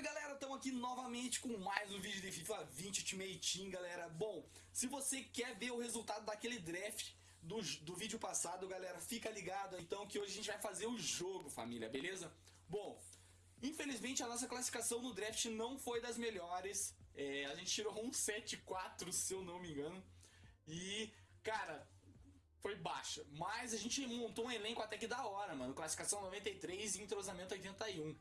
Salve galera, estamos aqui novamente com mais um vídeo de FIFA 20 Ultimate Team galera. Bom, se você quer ver o resultado daquele draft do, do vídeo passado galera, fica ligado então que hoje a gente vai fazer o jogo família, beleza? Bom, infelizmente a nossa classificação no draft não foi das melhores. É, A gente tirou um 7-4 se eu não me engano. E, cara, foi baixa. Mas a gente montou um elenco até que da hora mano. Classificação 93 e entrosamento 81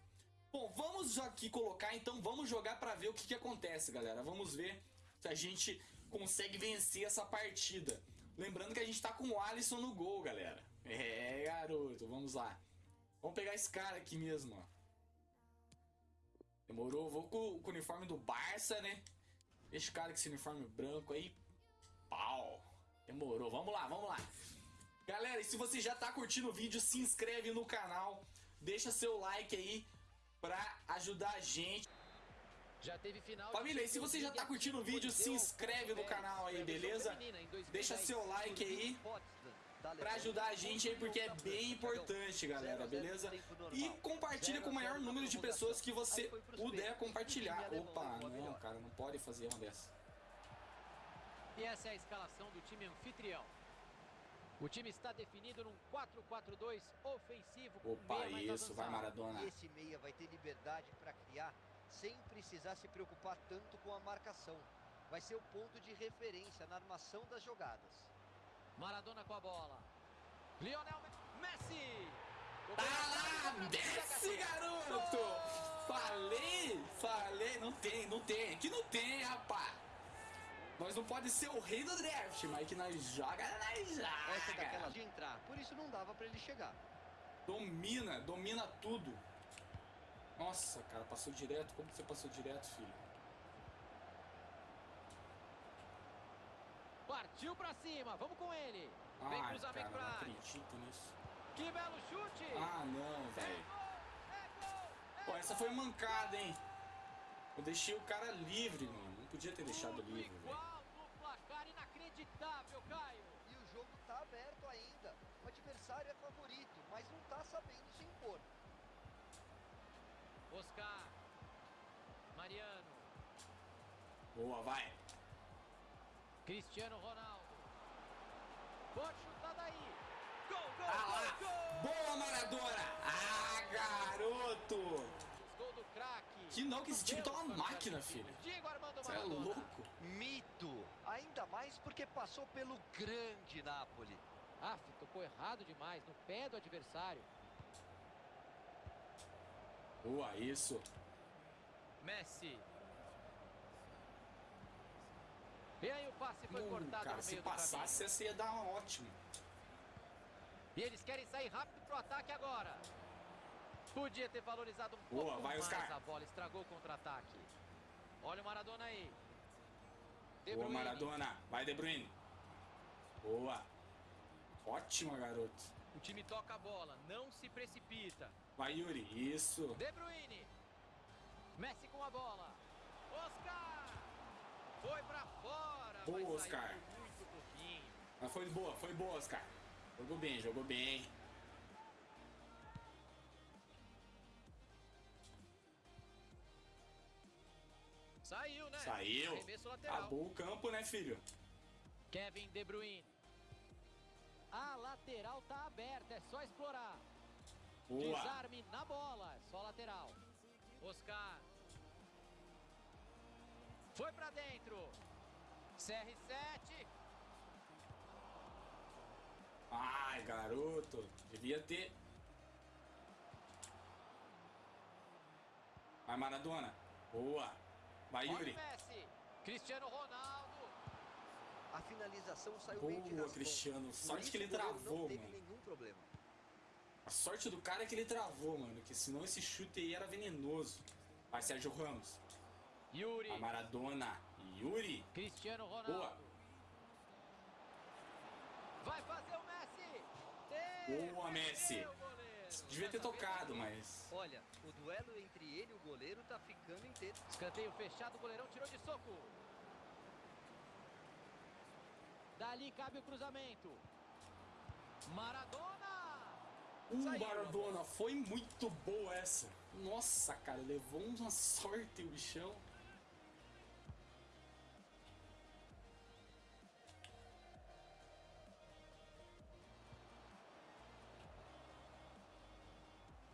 Bom, vamos aqui colocar, então vamos jogar pra ver o que, que acontece, galera. Vamos ver se a gente consegue vencer essa partida. Lembrando que a gente tá com o Alisson no gol, galera. É, garoto, vamos lá. Vamos pegar esse cara aqui mesmo, ó. Demorou, vou com, com o uniforme do Barça, né? Esse cara com esse uniforme branco aí. Pau. Demorou, vamos lá, vamos lá. Galera, e se você já tá curtindo o vídeo, se inscreve no canal. Deixa seu like aí pra ajudar a gente. Já teve final Família, e se você já tá curtindo o vídeo, se inscreve no canal aí, beleza? Deixa seu like aí pra ajudar a gente aí, porque é bem importante, galera, beleza? E compartilha com o maior número de pessoas que você puder compartilhar. Opa, não, cara, não pode fazer uma dessa. E essa é a escalação do time anfitrião. O time está definido num 4-4-2 ofensivo. Opa, isso, vai Maradona. E esse meia vai ter liberdade para criar sem precisar se preocupar tanto com a marcação. Vai ser o ponto de referência na armação das jogadas. Maradona com a bola. Lionel Messi! Tá lá, Messi, garoto! Falei, falei, não tem, não tem, aqui não tem, rapaz. Nós não pode ser o rei do draft, mas que nós joga, nós joga. Essa é daquela de entrar, por isso não dava pra ele chegar. Domina, domina tudo. Nossa, cara, passou direto. Como você passou direto, filho? Partiu pra cima, vamos com ele. Vem Ai, cruzamento cara, pra não acredito nisso. Que belo chute! Ah, não, velho. É é Pô, essa foi mancada, hein? Eu deixei o cara livre, mano. Não podia ter deixado livre, velho. Sabendo se impor. Oscar. Mariano. Boa, vai. Cristiano Ronaldo. Pode chutar daí. Gol, gol, Ah gol, gol. Boa, Maradona. Ah, garoto. Gol do craque. Que não, que esse time tá uma máquina, filho. Diego Armando Você é louco? Mito! Ainda mais porque passou pelo grande Napoli. Ah, tocou errado demais, no pé do adversário. Boa, isso. Messi. E aí o passe foi Hum, cortado cara, no se meio do passasse, caminho. essa ia dar um ótimo. E eles querem sair rápido pro ataque agora. Podia ter valorizado um Boa, pouco vai, mais Oscar. a bola, estragou o contra-ataque. Olha o Maradona aí. De Boa, Bruyne. Maradona. Vai, De Bruyne. Boa. Ótima, garoto. O time toca a bola, não se precipita. Vai, Yuri. Isso. De Bruyne. Messi com a bola. Oscar. Foi pra fora. Boa, Oscar. Mas foi boa, foi boa, Oscar. Jogou bem, jogou bem. Saiu, né? Saiu. Acabou o campo, né, filho? Kevin De Bruyne. A lateral tá aberta, é só explorar. Boa. Desarme na bola, é só lateral. Oscar. Foi pra dentro. CR7. Ai, garoto. Devia ter. Vai, Maradona. Boa. Vai, Yuri. Messi. Cristiano Ronaldo. A finalização saiu Boa, bem de raspão. Cristiano. Isso que ele travou, não teve mano. nenhum problema. A sorte do cara é que ele travou, mano. Que senão esse chute aí era venenoso. Vai, Sérgio Ramos. Yuri. A Maradona. Yuri. Cristiano Ronaldo. Boa. Vai fazer o Messi. Boa, Messi. Devia ter tocado, mas. Olha, o duelo entre ele e o goleiro tá ficando inteiro. Escanteio fechado, o goleirão tirou de soco. Dali cabe o cruzamento. Maradona! Uh, Maradona, foi muito boa essa. Nossa, cara, levou uma sorte o bichão.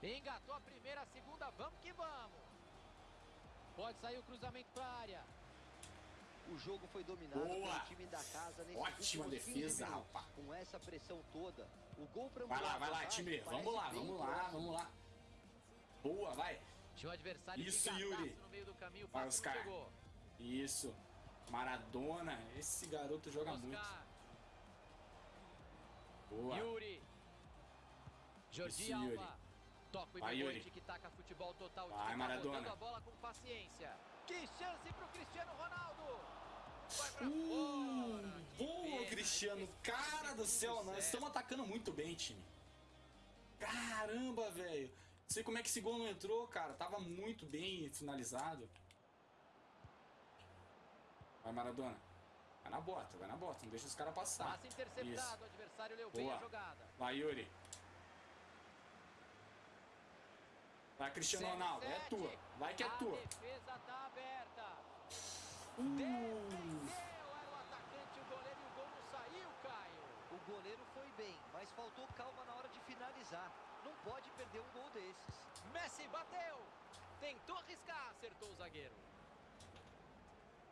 Engatou a primeira, a segunda, vamos que vamos. Pode sair o cruzamento para a área. O jogo foi dominado Boa. pelo time da casa nesses Ótima últimos 15 defesa, rapaz. Com essa pressão toda, o gol para Vai lá, vai lá, time. Vamos lá, vamos lá, vamos lá. Boa, vai. Tinha o adversário Isso, Yuri. no meio do caminho, Vai, Oscar. chegou. Isso. Maradona, esse garoto joga muito. Oscar, Boa. Yuri. Jordi Isso, Yuri. Alba. Toca o Ibrahimovic Yuri. que taca futebol total. Vai, tá Maradona. a bola com paciência. Que chance pro Cristiano Ronaldo. Uh, boa, Cristiano. Cara do céu, nós estamos atacando muito bem, time. Caramba, velho. Não sei como é que esse gol não entrou, cara. Tava muito bem finalizado. Vai, Maradona. Vai na bota, vai na bota. Não deixa os caras passar. Interceptado. Isso. O adversário leu bem Boa. a jogada. Vai, Yuri. Vai, Cristiano Ronaldo. É CR7. tua. Vai que é A tua. Uh, Defendeu, era o atacante, o goleiro e o gol não saiu, Caio. O goleiro foi bem, mas faltou calma na hora de finalizar. Não pode perder um gol desses. Messi bateu. Tentou arriscar, acertou o zagueiro.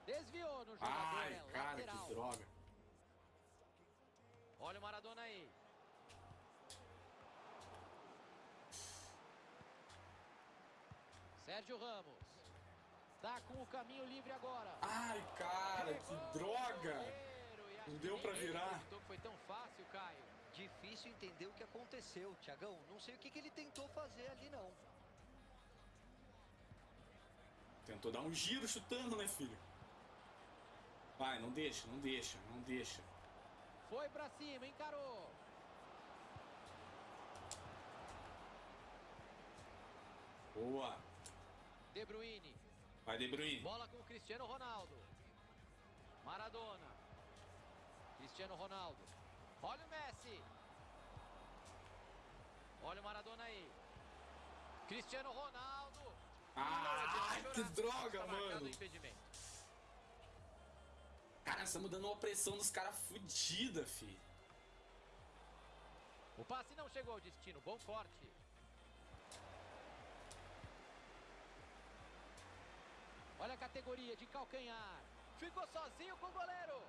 Desviou no jogador, Ai, é cara, lateral. que droga. Olha o Maradona aí. Sérgio Ramos. Tá com o caminho livre agora. Ai, cara, que droga. Não deu ele virar. foi tão fácil, Caio. Difícil entender o que aconteceu, Tiagão. Não sei o que, que ele tentou fazer ali, não. Tentou dar um giro chutando, né, filho? Vai, não deixa, não deixa, não deixa. Foi pra cima, encarou. Boa. De Bruyne. Vai, De Bruyne. Bola com o Cristiano Ronaldo. Maradona. Cristiano Ronaldo. Olha o Messi. Olha o Maradona aí. Cristiano Ronaldo. Ah, que droga, marcado mano. Cara, estamos dando uma pressão dos caras fudida, fi. O passe não chegou ao destino. Bom corte. Olha a categoria de calcanhar. Ficou sozinho com o goleiro.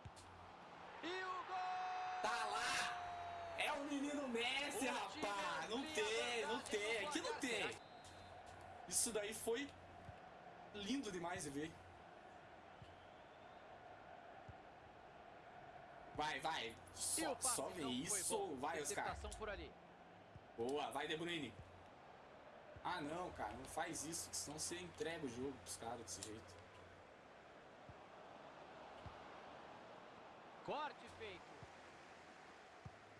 E o gol! Tá lá! É o menino Messi, O rapaz! Não tem, não tem, aqui não tem. Isso daí foi lindo demais de ver. Vai, vai. Só, só vê isso. Vai, Oscar. Boa, vai, De Bruyne. Ah, não, cara, não faz isso, que senão você entrega o jogo pros caras desse jeito. Corte feito.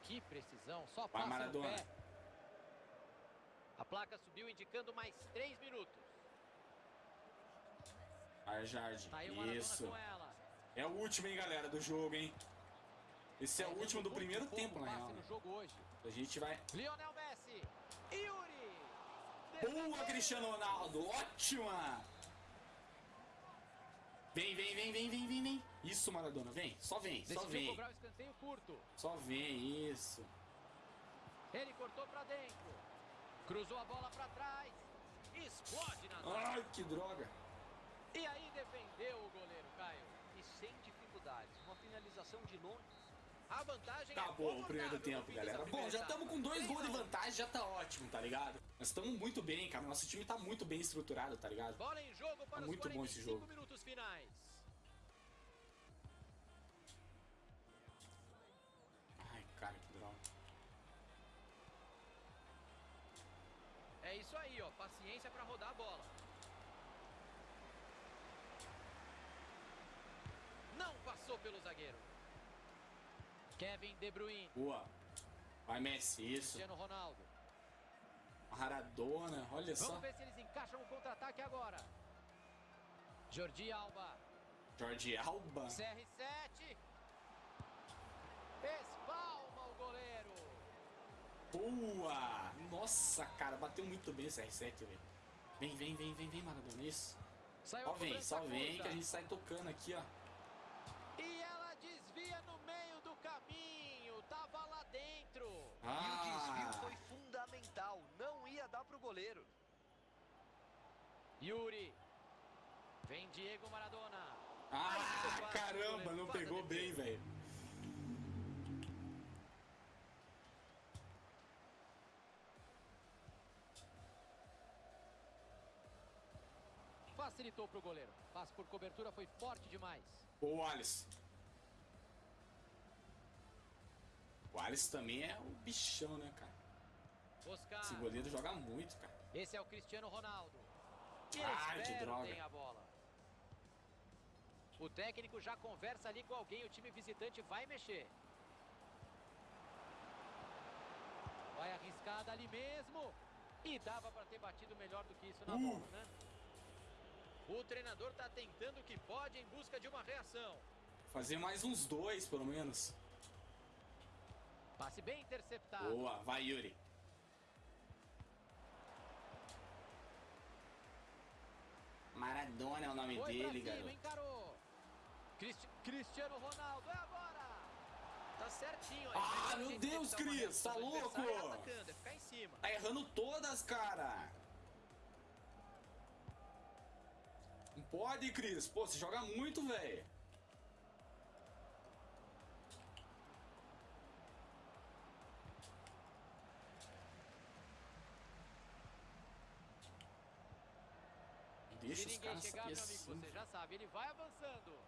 Que precisão, só Vai, passa Maradona. pé. A placa subiu indicando mais 3 minutos. Vai, Jardim. Tá aí o Isso. É o último, hein, galera, do jogo, hein? Esse é o Fazendo último do primeiro tempo, na real. né? A gente vai. Lionel. Boa. Cristiano Ronaldo! Ótima! Vem, vem, vem, vem, vem, vem, vem. Isso, Maradona, vem. Só vem, só vem. cobrar o escanteio curto. Só vem, isso. Ele cortou pra dentro. Cruzou a bola pra trás. Explode na zaga. Ai, que droga. E aí defendeu o goleiro, Caio. E sem dificuldades. Uma finalização de longe. A vantagem Acabou é o primeiro tempo, galera. Bom, já estamos com dois gols de 3 a 1. vantagem, já tá ótimo, tá ligado? Nós estamos muito bem, cara. Nosso time tá muito bem estruturado, tá ligado? Bola em jogo para Tá muito bom esse 45 jogo. minutos finais. Ai, cara, que droga. É isso aí, ó. Paciência para rodar a bola. Não passou pelo zagueiro. Kevin De Bruyne. Boa. Vai, Messi, isso. Cristiano Ronaldo. Maradona, olha só. Vamos ver se eles encaixam o contra-ataque agora. Jordi Alba. Jordi Alba. CR7. Espalma o goleiro. Boa! Nossa, cara, bateu muito bem esse R7, velho. Vem, vem, vem, vem, vem, Maradona. Isso. Saiu Só a vem, só vem que a gente sai tocando aqui, ó. Yuri. Vem Diego Maradona. Ah, caramba, não pegou bem, velho. Facilitou pro goleiro. Passe por cobertura foi forte demais. O Alisson. O Alisson também é um bichão, né, cara? Oscar. Esse goleiro joga muito, cara. Esse é o Cristiano Ronaldo. Ai, eles que droga. perdem a bola. O técnico já conversa ali com alguém. O time visitante vai mexer. Vai arriscada ali mesmo. E dava para ter batido melhor do que isso na Uh. bola, né? O treinador tá tentando o que pode em busca de uma reação. Fazer mais uns dois, pelo menos. Passe bem interceptado. Boa, vai, Yuri. Maradona é o nome Foi dele, cima, garoto. encarou. Cristi- Cristiano Ronaldo, é agora. Tá certinho. Ah, meu Deus, uma Cris, tá louco? atacando, é ficar em cima. Tá errando todas, cara. Não pode, Cris. Pô, você joga muito, velho. Deixa Se os ninguém caras chegar, sair meu amigo, assim. você já sabe, ele vai avançando.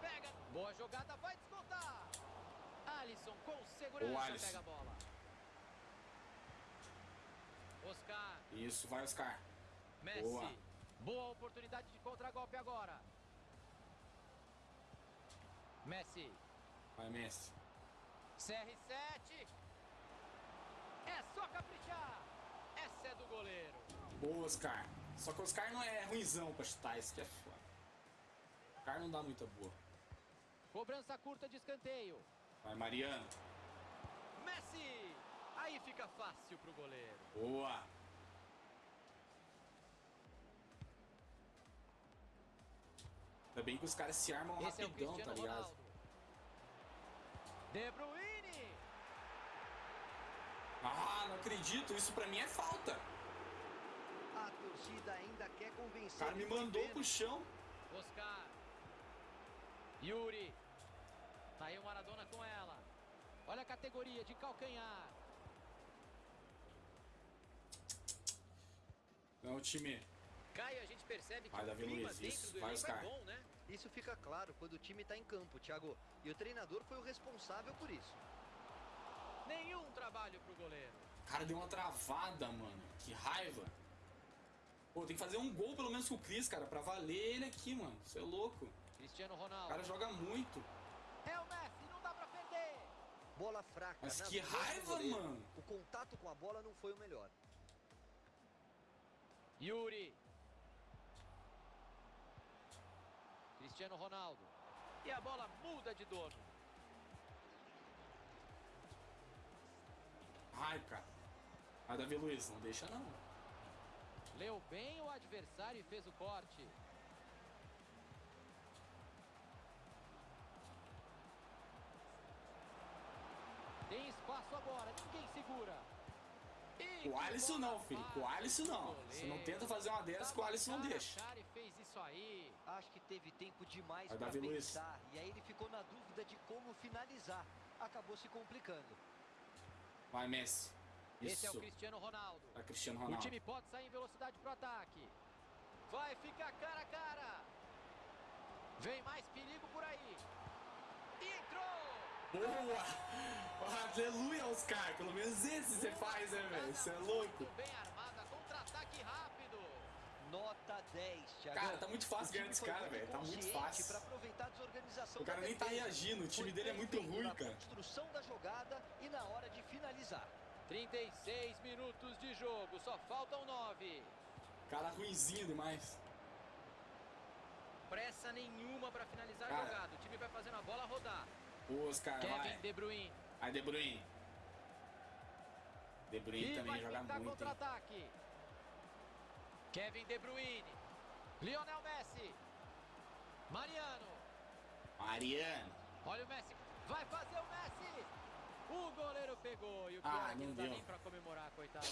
Pega, boa jogada, vai descontar. Alisson com segurança Ô, Alisson. pega a bola. Oscar, Isso, vai, Oscar. Messi. Boa. Boa oportunidade de contragolpe agora. Messi, Vai, Messi. CR7. É só caprichar. Essa é do goleiro. Boa, Oscar. Só que o Oscar não é ruimzão pra chutar, isso que é foda. O Oscar não dá muita boa. Cobrança curta de escanteio. Vai, Mariano. Messi. Aí fica fácil pro goleiro. Boa. Ainda bem que os caras se armam Esse é rapidão, tá Cristiano ligado? Ronaldo. De Bruyne. Ah, não acredito, isso pra mim é falta. A torcida ainda quer O convencer. cara me mandou pro chão. Oscar. Yuri. Tá aí o Maradona com ela. Olha a categoria de calcanhar. Não, time. Caio, a gente percebe que Vai, o clima Luiz, dentro isso. do Vai, elenco é bom, né? Isso fica claro quando o time tá em campo, Thiago. E o treinador foi o responsável por isso. Nenhum trabalho pro goleiro. O cara deu uma travada, mano. Que raiva. Pô, tem que fazer um gol pelo menos com o Cris, cara, pra valer ele aqui, mano. Você é louco. Cristiano O Ronaldo. cara joga muito. É o Messi, não dá pra perder. Bola fraca. Mas nas que raiva, goleiro. mano. O contato com a bola não foi o melhor. Yuri. Cristiano Ronaldo. E a bola muda de dono. Ai, cara. Vai, Davi Luiz, não deixa não. Leu bem o adversário e fez o corte. Tem espaço agora, ninguém segura. E o Alisson não, filho. Com o Alisson não. Você não tenta fazer uma dessas que o Alisson não deixa. cara e fez isso aí. Acho que teve tempo demais para Davi Luiz. pensar. E aí ele ficou na dúvida de como finalizar. Acabou se complicando. Vai, Messi. Esse é o Isso. Cristiano Ronaldo. Vai, Cristiano O Ronaldo. time pode sair em velocidade pro ataque. Vai ficar cara a cara. Vem mais perigo por aí. Entrou. Boa! Aleluia, Oscar. Pelo menos esse você faz, né, velho? Você é louco. Bem armada, contra-ataque rápido. Nota 10, Thiago. Cara, tá muito fácil O ganhar desse cara, velho. Tá muito fácil. Pra aproveitar a desorganização O cara nem tá reagindo, o time dele é muito ruim, na cara. construção da jogada e na hora de finalizar. 36 minutos de jogo, só faltam 9. Cara ruinzinho demais. Pressa nenhuma para finalizar Cara. a jogada. O time vai fazendo a bola rodar. Boa, Oscar, Kevin vai. De Bruyne. Vai, De Bruyne. De Bruyne E também joga muito. contra-ataque. Kevin De Bruyne. Lionel Messi. Mariano. Mariano. Olha o Messi. Vai fazer o Messi. O goleiro pegou. E o pior Ah, não deu. nem pra comemorar, coitado.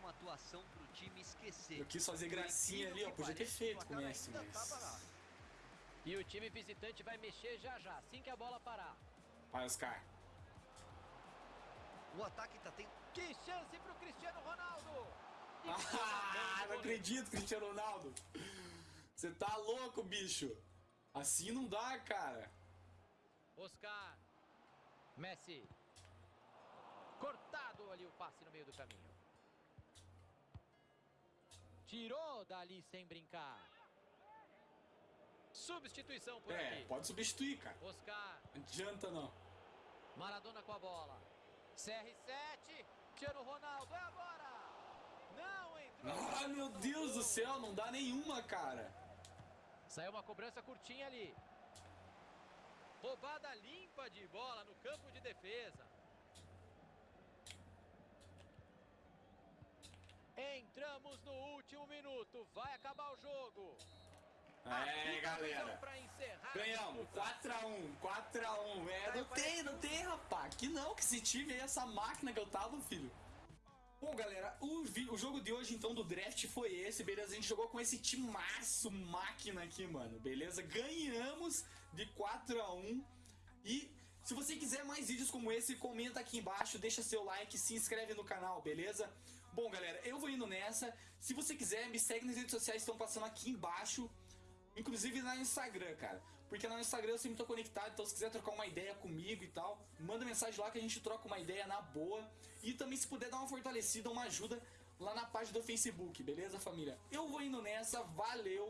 Uma atuação pro time esquecer. Eu quis fazer gracinha ali, ó. Podia ter feito com tá mas. E o time visitante vai mexer já já, assim que a bola parar. Vai, Oscar. O ataque tá tendo Que chance pro Cristiano Ronaldo. E Ah, não acredito, Cristiano Ronaldo. Você tá louco, bicho. Assim não dá, cara. Oscar. Messi. Cortado ali o passe no meio do caminho. Tirou dali sem brincar. Substituição por É, aqui. pode substituir, cara. Oscar. Não adianta não. Maradona com a bola. CR7. Cristiano Ronaldo. É agora. Não entrou. Ah, meu Deus do céu, não dá nenhuma, cara. Saiu uma cobrança curtinha ali. Roubada limpa de bola no campo de defesa. Entramos no último minuto. Vai acabar o jogo. É, galera. A Ganhamos, disputa. 4x1, 4x1. É, não tem, não tem, rapaz. Que não, que se tive aí essa máquina que eu tava, filho. Bom, galera, o, o jogo de hoje, então, do draft foi esse, beleza? A gente jogou com esse timaço máquina aqui, mano, beleza? Ganhamos de 4x1. E se você quiser mais vídeos como esse, comenta aqui embaixo, deixa seu like, se inscreve no canal, beleza? Bom, galera, eu vou indo nessa. Se você quiser, me segue nas redes sociais que estão passando aqui embaixo. Inclusive no Instagram, cara. Porque no Instagram eu sempre tô conectado, então se quiser trocar uma ideia comigo e tal, manda mensagem lá que a gente troca uma ideia na boa. E também se puder dar uma fortalecida, uma ajuda lá na página do Facebook, beleza, família? Eu vou indo nessa, valeu!